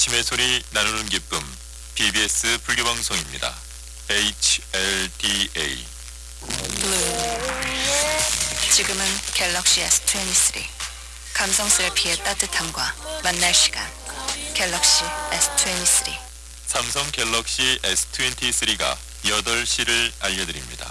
외침의 소리 나누는 기쁨 BBS 불교 방송입니다. HLDA 블루. 지금은 갤럭시 S23 감성스레 피의 따뜻함과 만날 시간. 갤럭시 S23 삼성 갤럭시 S23가 8시를 알려드립니다.